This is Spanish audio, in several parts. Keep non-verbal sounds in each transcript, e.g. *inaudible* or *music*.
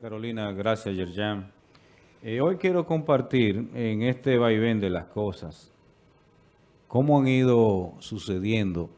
Carolina, gracias Yerjan. Eh, hoy quiero compartir en este vaivén de las cosas cómo han ido sucediendo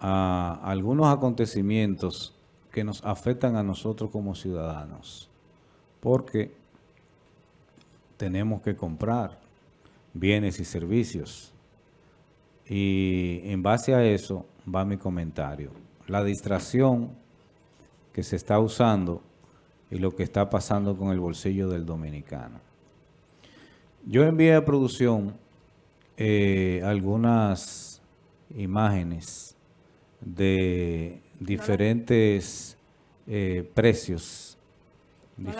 a algunos acontecimientos que nos afectan a nosotros como ciudadanos. Porque tenemos que comprar bienes y servicios. Y en base a eso va mi comentario. La distracción que se está usando y lo que está pasando con el bolsillo del dominicano. Yo envié a producción eh, algunas imágenes de diferentes eh, precios. No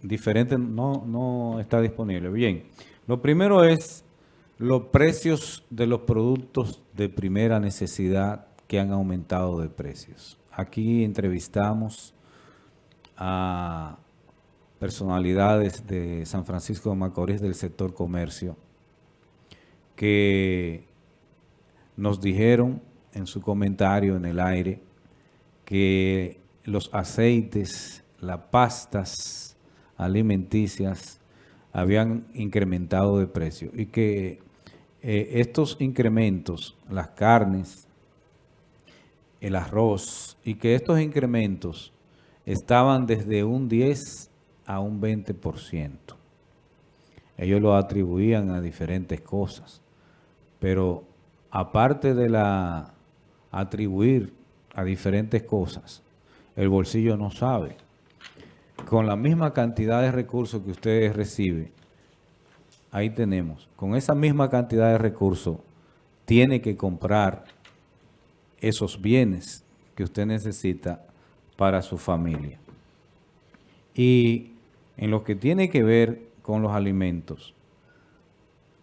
diferente, no, no está disponible. Bien, lo primero es los precios de los productos de primera necesidad que han aumentado de precios. Aquí entrevistamos a personalidades de San Francisco de Macorís del sector comercio que nos dijeron en su comentario en el aire que los aceites, las pastas alimenticias habían incrementado de precio y que eh, estos incrementos, las carnes, el arroz, y que estos incrementos estaban desde un 10 a un 20%. Ellos lo atribuían a diferentes cosas, pero aparte de la atribuir a diferentes cosas, el bolsillo no sabe. Con la misma cantidad de recursos que ustedes reciben, ahí tenemos, con esa misma cantidad de recursos, tiene que comprar esos bienes que usted necesita para su familia. Y en lo que tiene que ver con los alimentos,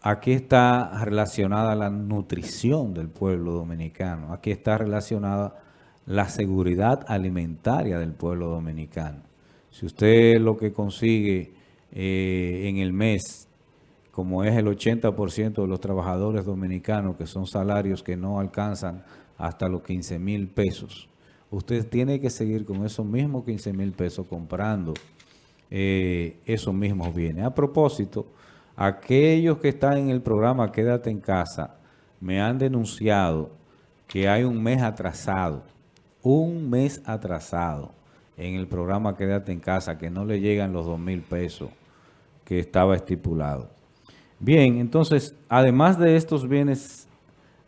aquí está relacionada la nutrición del pueblo dominicano, aquí está relacionada la seguridad alimentaria del pueblo dominicano. Si usted lo que consigue eh, en el mes, como es el 80% de los trabajadores dominicanos, que son salarios que no alcanzan hasta los 15 mil pesos. Usted tiene que seguir con esos mismos 15 mil pesos comprando eh, esos mismos bienes. A propósito, aquellos que están en el programa Quédate en Casa me han denunciado que hay un mes atrasado, un mes atrasado en el programa Quédate en Casa, que no le llegan los 2 mil pesos que estaba estipulado. Bien, entonces, además de estos bienes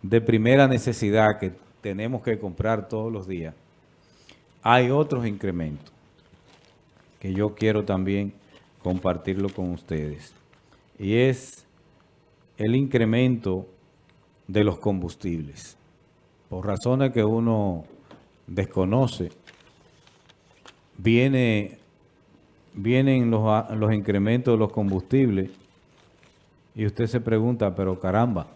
de primera necesidad que tenemos que comprar todos los días, hay otros incrementos que yo quiero también compartirlo con ustedes. Y es el incremento de los combustibles. Por razones que uno desconoce, viene, vienen los, los incrementos de los combustibles y usted se pregunta, pero caramba,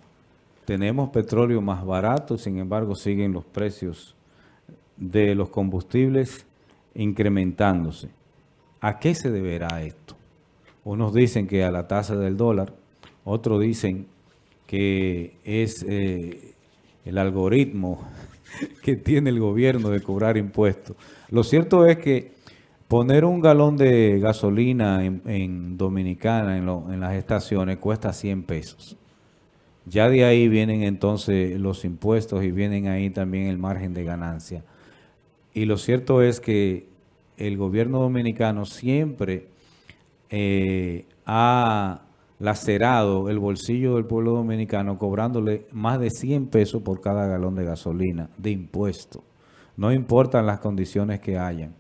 tenemos petróleo más barato, sin embargo siguen los precios de los combustibles incrementándose. ¿A qué se deberá esto? Unos dicen que a la tasa del dólar, otros dicen que es eh, el algoritmo *laughs* que tiene el gobierno de cobrar impuestos. Lo cierto es que poner un galón de gasolina en, Dominicana, en, en las estaciones, cuesta 100 pesos. Ya de ahí vienen entonces los impuestos y vienen ahí también el margen de ganancia. Y lo cierto es que el gobierno dominicano siempre eh, ha lacerado el bolsillo del pueblo dominicano cobrándole más de 100 pesos por cada galón de gasolina de impuesto. No importan las condiciones que hayan.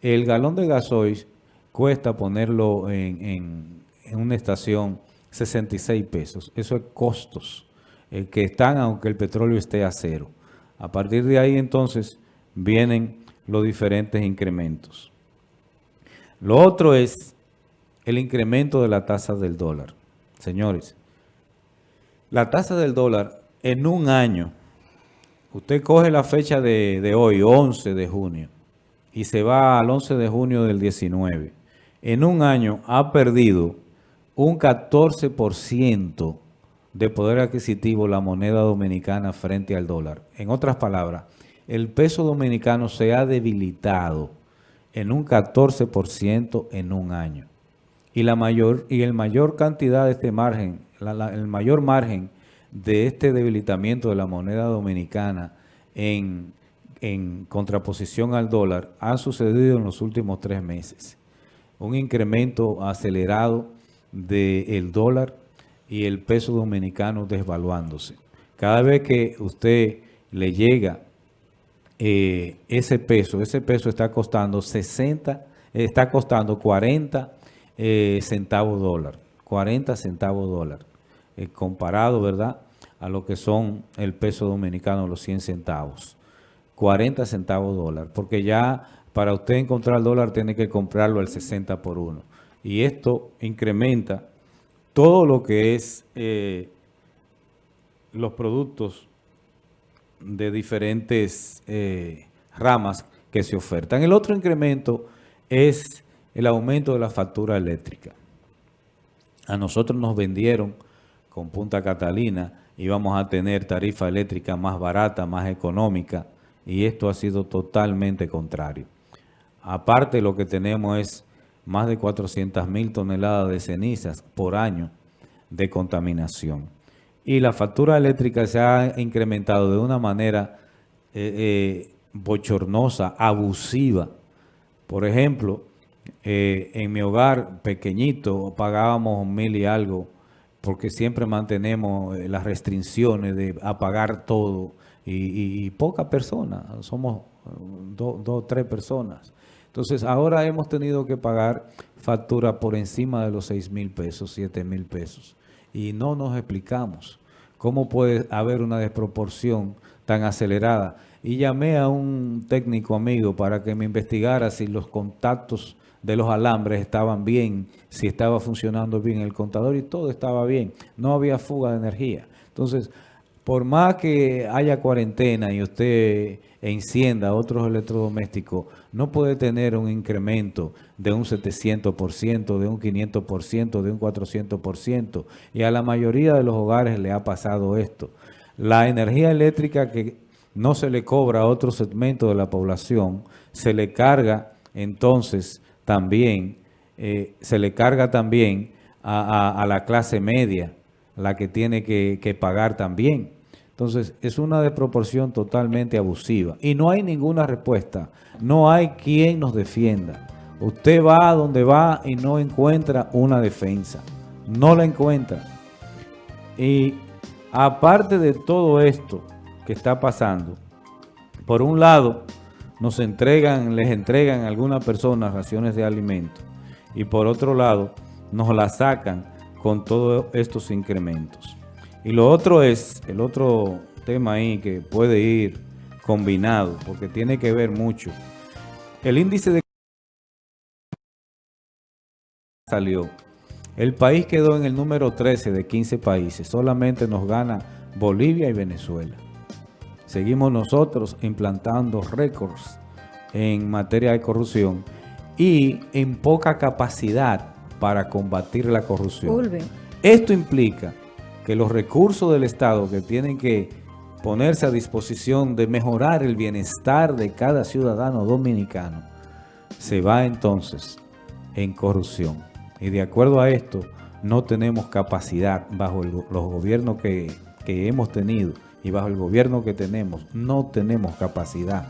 El galón de gasoil cuesta ponerlo en, una estación 66 pesos. Eso es costos eh, que están aunque el petróleo esté a cero. A partir de ahí entonces vienen los diferentes incrementos. Lo otro es el incremento de la tasa del dólar. Señores, la tasa del dólar en un año, usted coge la fecha de, hoy, 11 de junio, y se va al 11 de junio del 19. En un año ha perdido un 14% de poder adquisitivo la moneda dominicana frente al dólar. En otras palabras, el peso dominicano se ha debilitado en un 14% en un año. Y, la mayor, y el mayor cantidad de este margen, el mayor margen de este debilitamiento de la moneda dominicana en, en contraposición al dólar ha sucedido en los últimos tres meses. Un incremento acelerado del dólar y el peso dominicano desvaluándose. Cada vez que usted le llega eh, ese peso, ese peso está costando 60, está costando 40 eh, centavos dólar, 40 centavos dólar, eh, comparado, ¿verdad?, a lo que son el peso dominicano, los 100 centavos. 40 centavos dólar, porque ya para usted encontrar el dólar tiene que comprarlo al 60 por 1. Y esto incrementa todo lo que es los productos de diferentes eh, ramas que se ofertan. El otro incremento es el aumento de la factura eléctrica. A nosotros nos vendieron con Punta Catalina, íbamos a tener tarifa eléctrica más barata, más económica, y esto ha sido totalmente contrario. Aparte lo que tenemos es más de 400 mil toneladas de cenizas por año de contaminación y la factura eléctrica se ha incrementado de una manera eh, eh, bochornosa, abusiva. Por ejemplo, eh, en mi hogar pequeñito pagábamos mil y algo porque siempre mantenemos las restricciones de apagar todo y, pocas personas, somos dos, dos, tres personas. Entonces ahora hemos tenido que pagar factura por encima de los seis mil pesos, siete mil pesos y no nos explicamos cómo puede haber una desproporción tan acelerada. Y llamé a un técnico amigo para que me investigara si los contactos de los alambres estaban bien, si estaba funcionando bien el contador y todo estaba bien. No había fuga de energía. Entonces, por más que haya cuarentena y usted encienda otros electrodomésticos, no puede tener un incremento de un 700%, de un 500%, de un 400%. Y a la mayoría de los hogares le ha pasado esto. La energía eléctrica que no se le cobra a otro segmento de la población, se le carga entonces también, eh, se le carga también a, la clase media, la que tiene que pagar también. Entonces, es una desproporción totalmente abusiva. Y no hay ninguna respuesta. No hay quien nos defienda. Usted va a donde va y no encuentra una defensa. No la encuentra. Y aparte de todo esto que está pasando, por un lado, nos entregan, les entregan a algunas personas raciones de alimento. Y por otro lado, nos la sacan con todos estos incrementos. Y lo otro es, el otro tema ahí que puede ir combinado, porque tiene que ver mucho. El índice de salió. El país quedó en el número 13 de 15 países. Solamente nos gana Bolivia y Venezuela. Seguimos nosotros implantando récords en materia de corrupción y en poca capacidad para combatir la corrupción. Esto implica que los recursos del Estado que tienen que ponerse a disposición de mejorar el bienestar de cada ciudadano dominicano, se va entonces en corrupción. Y de acuerdo a esto, no tenemos capacidad bajo los gobiernos que, que hemos tenido y bajo el gobierno que tenemos, no tenemos capacidad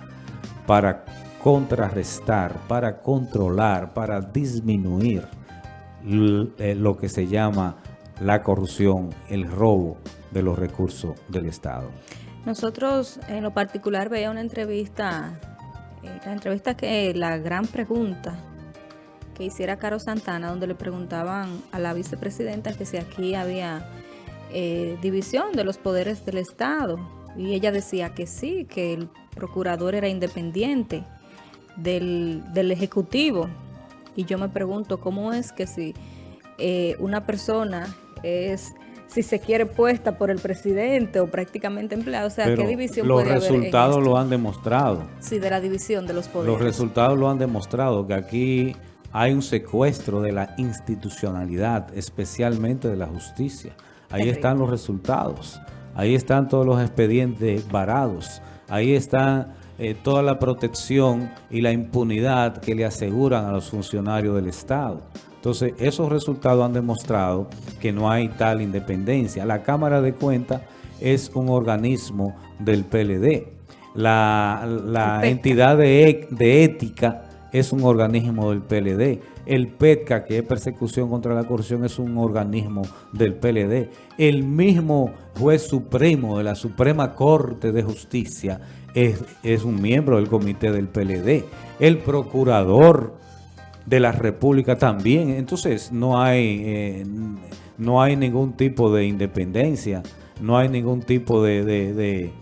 para contrarrestar, para controlar, para disminuir eh, lo que se llama la corrupción, el robo de los recursos del Estado. Nosotros en lo particular veía una entrevista, eh, la entrevista que la gran pregunta que hiciera Caro Santana, donde le preguntaban a la vicepresidenta que si aquí había eh, división de los poderes del Estado. Y ella decía que sí, que el procurador era independiente del, del Ejecutivo. Y yo me pregunto, ¿cómo es que si eh, una persona es si se quiere puesta por el presidente o prácticamente empleado. O sea, ¿qué división los resultados lo han demostrado. Sí, de la división de los poderes. Los resultados lo han demostrado, que aquí hay un secuestro de la institucionalidad, especialmente de la justicia. Ahí están los resultados. Ahí están todos los expedientes varados. Ahí están eh, toda la protección y la impunidad que le aseguran a los funcionarios del Estado. Entonces, esos resultados han demostrado que no hay tal independencia. La Cámara de Cuentas es un organismo del PLD. La, entidad de, de ética es un organismo del PLD. El PETCA, que es persecución contra la corrupción, es un organismo del PLD. El mismo juez supremo de la Suprema Corte de Justicia es, un miembro del comité del PLD. El procurador de la República también. Entonces no hay, eh, no hay ningún tipo de independencia, no hay ningún tipo de,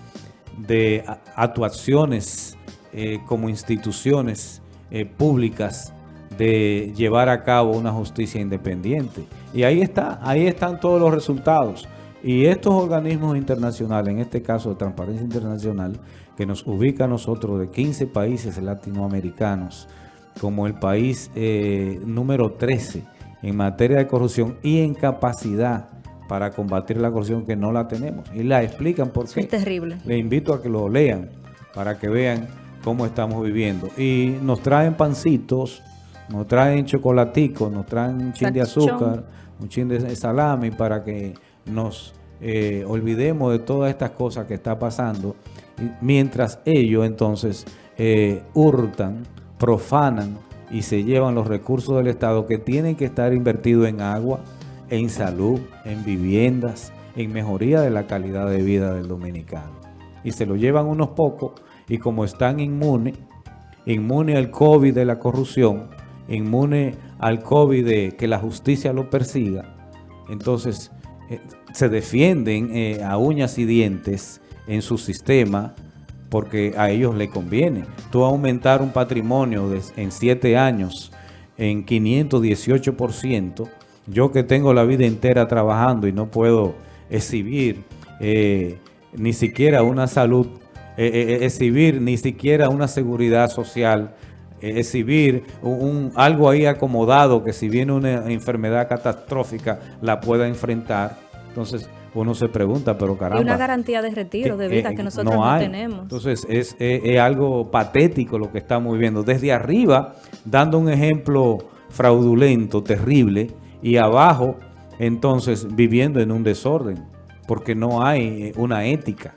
de, actuaciones eh, como instituciones eh, públicas de llevar a cabo una justicia independiente. Y ahí está, ahí están todos los resultados. Y estos organismos internacionales, en este caso de Transparencia Internacional, que nos ubica a nosotros de 15 países latinoamericanos como el país eh, número 13 en materia de corrupción y en capacidad para combatir la corrupción que no la tenemos. Y la explican por qué. Es terrible. Le invito a que lo lean para que vean cómo estamos viviendo. Y nos traen pancitos, nos traen chocolaticos, nos traen un chin de azúcar, un chin de salami para que nos eh, olvidemos de todas estas cosas que está pasando, mientras ellos entonces eh, hurtan, profanan y se llevan los recursos del Estado que tienen que estar invertidos en agua, en salud, en viviendas, en mejoría de la calidad de vida del dominicano. Y se lo llevan unos pocos y como están inmunes, inmunes al COVID de la corrupción, inmunes al COVID de que la justicia lo persiga, entonces eh, se defienden eh, a uñas y dientes en su sistema porque a ellos le conviene. Tú aumentar un patrimonio en 7 años en 518%, yo que tengo la vida entera trabajando y no puedo exhibir eh, ni siquiera una salud, exhibir ni siquiera una seguridad social, exhibir un, algo ahí acomodado que si viene una enfermedad catastrófica la pueda enfrentar. Entonces uno se pregunta, pero caramba. Y una garantía de retiro de vida que nosotros no, tenemos. Entonces es, es, algo patético lo que estamos viviendo. Desde arriba, dando un ejemplo fraudulento, terrible, y abajo, entonces, viviendo en un desorden, porque no hay una ética.